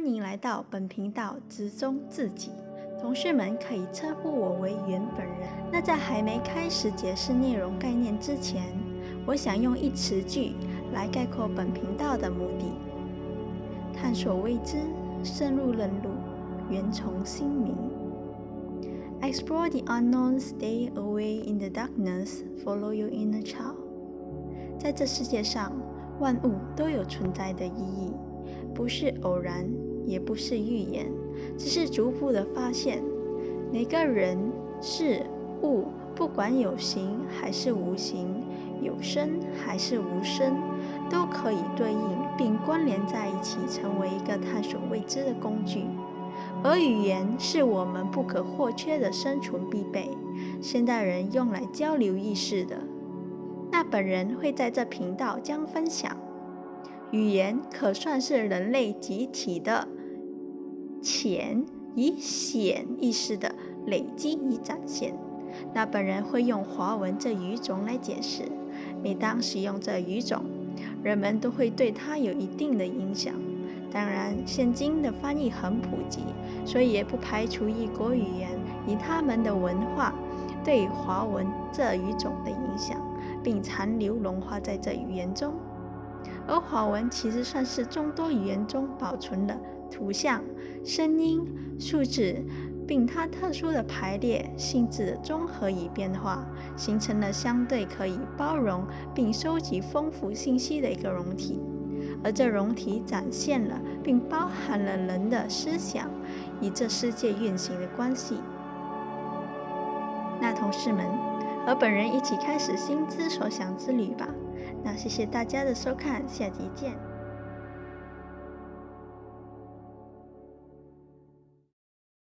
欢迎来到本频道之中自己，同事们可以称呼我为原本人。那在还没开始解释内容概念之前，我想用一词句来概括本频道的目的：探索未知，深入认路，源从心明。Explore the unknown, stay away in the darkness, follow your inner child。在这世界上，万物都有存在的意义。不是偶然，也不是预言，只是逐步的发现。每个人、事物，不管有形还是无形，有声还是无声，都可以对应并关联在一起，成为一个探索未知的工具。而语言是我们不可或缺的生存必备，现代人用来交流意识的。那本人会在这频道将分享。语言可算是人类集体的潜与显意识的累积与展现。那本人会用华文这语种来解释。每当使用这语种，人们都会对它有一定的影响。当然，现今的翻译很普及，所以也不排除异国语言以他们的文化对华文这语种的影响，并残留融化在这语言中。而华文其实算是众多语言中保存的图像、声音、数字，并它特殊的排列性质的综合与变化，形成了相对可以包容并收集丰富信息的一个容体。而这容体展现了并包含了人的思想与这世界运行的关系。那同事们，和本人一起开始心之所想之旅吧。那谢谢大家的收看，下集见。